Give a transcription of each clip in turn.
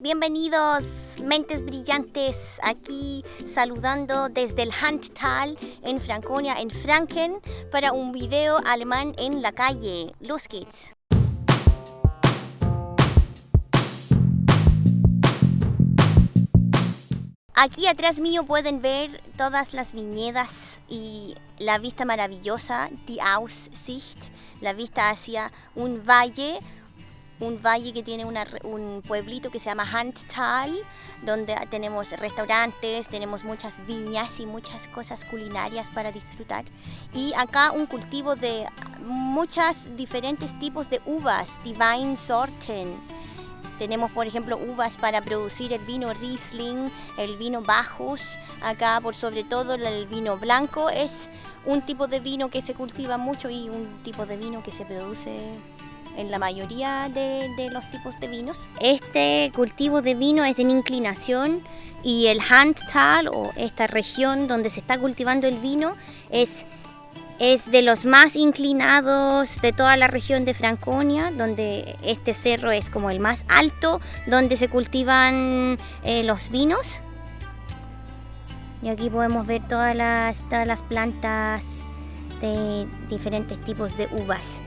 Bienvenidos, mentes brillantes, aquí saludando desde el Handtal en Franconia, en Franken, para un video alemán en la calle. Los geht's. Aquí atrás mío pueden ver todas las viñedas y la vista maravillosa, die Aussicht, la vista hacia un valle un valle que tiene un pueblito que se llama Handtal, donde tenemos restaurantes, tenemos muchas viñas y muchas cosas culinarias para disfrutar. Y acá un cultivo de muchos diferentes tipos de uvas, divine sorten. Tenemos, por ejemplo, uvas para producir el vino Riesling, el vino Bajos. Acá, por sobre todo, el vino blanco es un tipo de vino que se cultiva mucho y un tipo de vino que se produce en la mayoría de, los tipos de vinos. Este cultivo de vino es en inclinación y el Handtal o esta región donde se está cultivando el vino es, es de los más inclinados de toda la región de Franconia, donde este cerro es como el más alto, donde se cultivan eh, los vinos. Y aquí podemos ver todas las, todas las plantas de diferentes tipos de uvas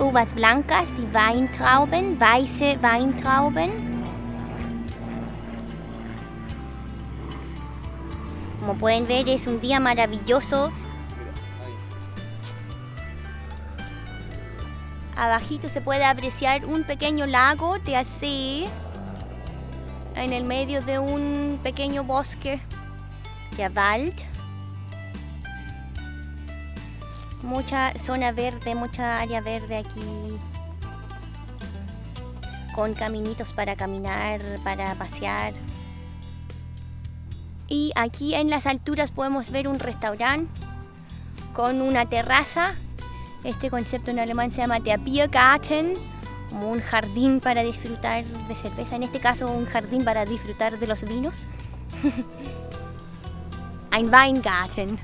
uvas blancas, die Weintrauben, weiße Weintrauben. Como pueden ver es un día maravilloso. Abajito se puede apreciar un pequeño lago de así en el medio de un pequeño bosque de Wald mucha zona verde, mucha área verde aquí con caminitos para caminar, para pasear. Y aquí en las alturas podemos ver un restaurante con una terraza. Este concepto en alemán se llama der Biergarten, como un jardín para disfrutar de cerveza. En este caso un jardín para disfrutar de los vinos. Ein Weingarten.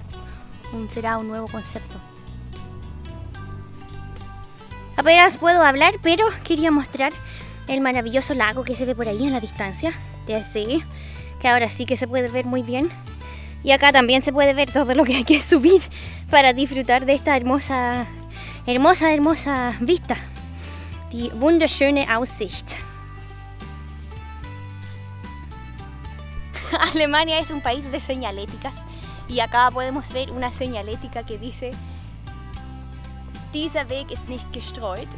Será un nuevo concepto. Apenas puedo hablar, pero quería mostrar el maravilloso lago que se ve por ahí en la distancia. De así, que ahora sí que se puede ver muy bien. Y acá también se puede ver todo lo que hay que subir para disfrutar de esta hermosa, hermosa, hermosa vista. Die wunderschöne Aussicht. Alemania es un país de señaléticas y acá podemos ver una señalética que dice Dieser Weg ist nicht gestreut.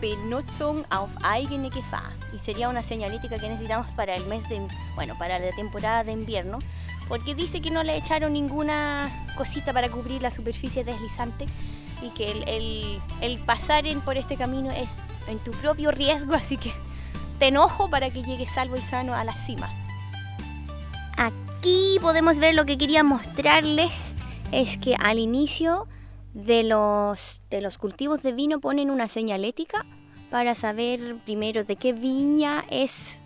Benutzung auf eigene Gefahr. Y sería una señalítica que necesitamos para el mes de, bueno, para la temporada de invierno, porque dice que no le echaron ninguna cosita para cubrir la superficie deslizante y que el, el pasar en, por este camino es en tu propio riesgo, así que te enojo para que llegues salvo y sano a la cima. Aquí podemos ver lo que quería mostrarles, es que al inicio de los, de los cultivos de vino ponen una señalética para saber primero de qué viña es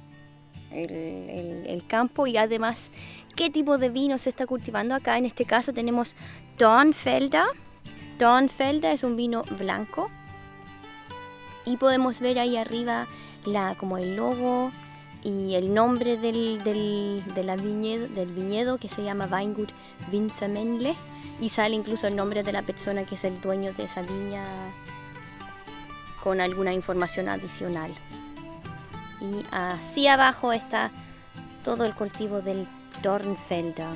el, campo y además qué tipo de vino se está cultivando. Acá en este caso tenemos Dornfelder. Dornfelder es un vino blanco. Y podemos ver ahí arriba la, como el logo y el nombre del, del, de viñedo, del viñedo que se llama Weingut Winzermenle y sale incluso el nombre de la persona que es el dueño de esa viña con alguna información adicional. Y así abajo está todo el cultivo del Dornfelder.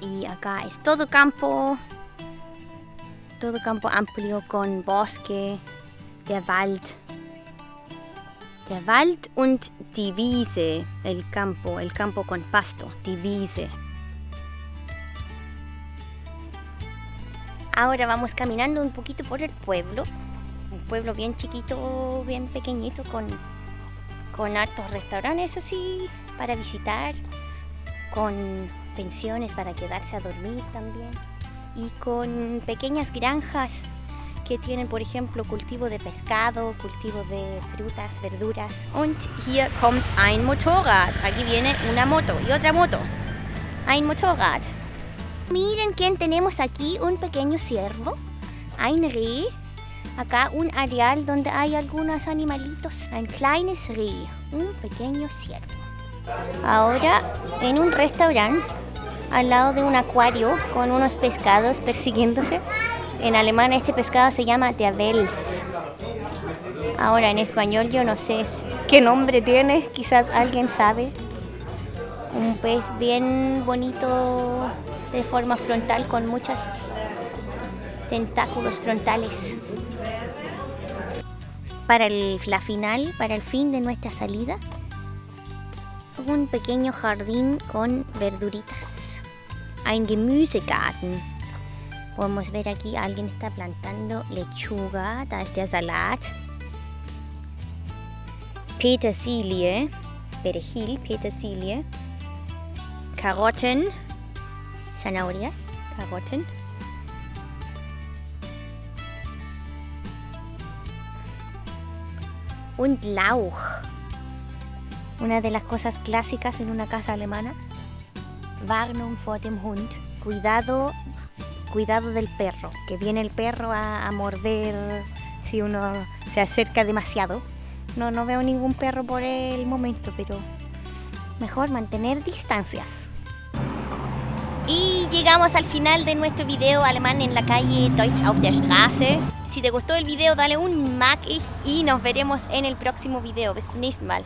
Y acá es todo campo, todo campo amplio con bosque, der Wald. Der Wald und die Wiese, el campo, el campo con pasto, die Wiese. Ahora vamos caminando un poquito por el pueblo, un pueblo bien chiquito, bien pequeñito, con, con hartos restaurantes, eso sí, para visitar, con pensiones para quedarse a dormir también, y con pequeñas granjas que tienen, por ejemplo, cultivo de pescado, cultivo de frutas, verduras. Und hier kommt ein Motorrad. Aquí viene una moto y otra moto. Ein Motorrad. Miren quién tenemos aquí, un pequeño ciervo. Ein Reh. Acá un areal donde hay algunos animalitos. Un kleines Reh, un pequeño ciervo. Ahora en un restaurante al lado de un acuario con unos pescados persiguiéndose. En alemán este pescado se llama der Wels. Ahora en español yo no sé qué nombre tiene, quizás alguien sabe. Un pez bien bonito de forma frontal con muchos tentáculos frontales. Para la final, para el fin de nuestra salida, un pequeño jardín con verduritas. Ein Gemüsegarten. Podemos ver aquí, alguien está plantando lechuga, da ist der Salat. Petersilie, perejil, petersilie. Karotten, zanahorias, Karotten. Und Lauch. Una de las cosas clásicas en una casa alemana. Warnung vor dem Hund. Cuidado, cuidado del perro. Que viene el perro a, morder si uno se acerca demasiado. No, no veo ningún perro por el momento, pero mejor mantener distancias. Y llegamos al final de nuestro video alemán en la calle Deutsch auf der Straße. Si te gustó el video dale un mag y nos veremos en el próximo video. Bis zum nächsten Mal.